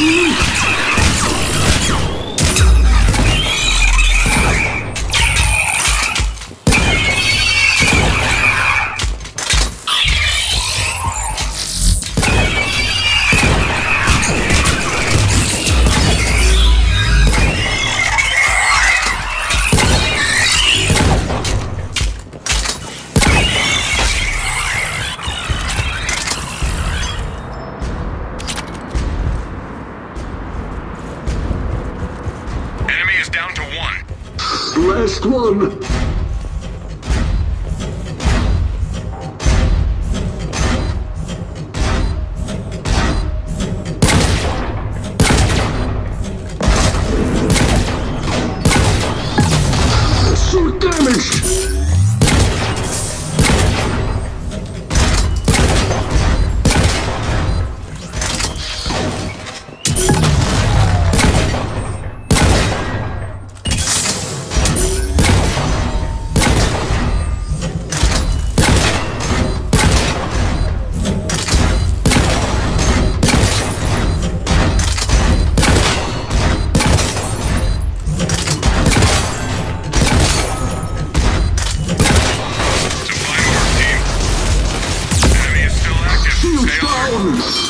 Mm-hmm. Last one. Boom!